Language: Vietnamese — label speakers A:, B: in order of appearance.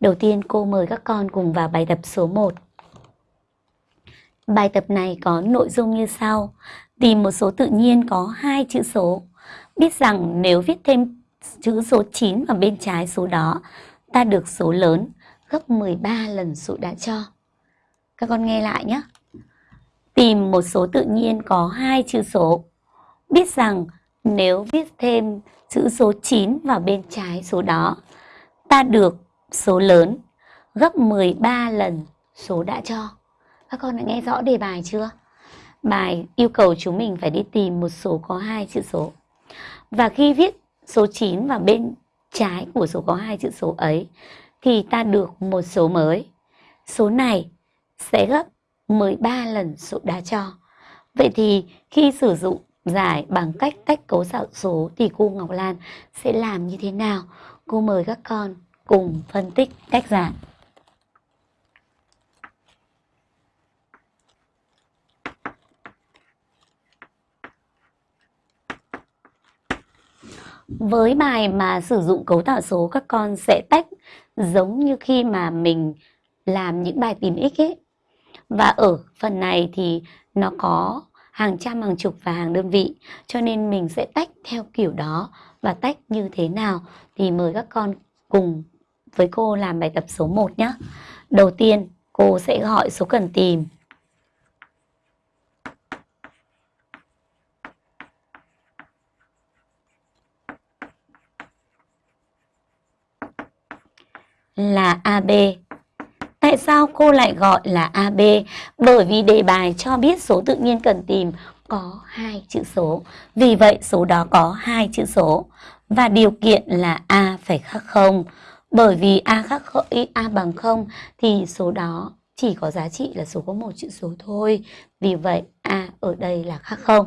A: Đầu tiên cô mời các con cùng vào bài tập số 1. Bài tập này có nội dung như sau. Tìm một số tự nhiên có hai chữ số. Biết rằng nếu viết thêm chữ số 9 vào bên trái số đó, ta được số lớn gấp 13 lần số đã cho. Các con nghe lại nhé. Tìm một số tự nhiên có hai chữ số. Biết rằng nếu viết thêm chữ số 9 vào bên trái số đó, ta được số lớn, gấp 13 lần số đã cho. Các con đã nghe rõ đề bài chưa? Bài yêu cầu chúng mình phải đi tìm một số có hai chữ số. Và khi viết số 9 vào bên trái của số có hai chữ số ấy, thì ta được một số mới. Số này sẽ gấp 13 lần số đã cho. Vậy thì khi sử dụng giải bằng cách tách cấu tạo số thì cô Ngọc Lan sẽ làm như thế nào? Cô mời các con cùng phân tích cách giải. Với bài mà sử dụng cấu tạo số các con sẽ tách giống như khi mà mình làm những bài tìm x ấy. Và ở phần này thì nó có hàng trăm, hàng chục và hàng đơn vị. Cho nên mình sẽ tách theo kiểu đó và tách như thế nào thì mời các con cùng với cô làm bài tập số 1 nhé. Đầu tiên, cô sẽ gọi số cần tìm. Là AB. Tại sao cô lại gọi là AB? Bởi vì đề bài cho biết số tự nhiên cần tìm có hai chữ số. Vì vậy, số đó có hai chữ số. Và điều kiện là A phải khác không. Bởi vì A khác A bằng 0 thì số đó chỉ có giá trị là số có một chữ số thôi. Vì vậy, A ở đây là khác không.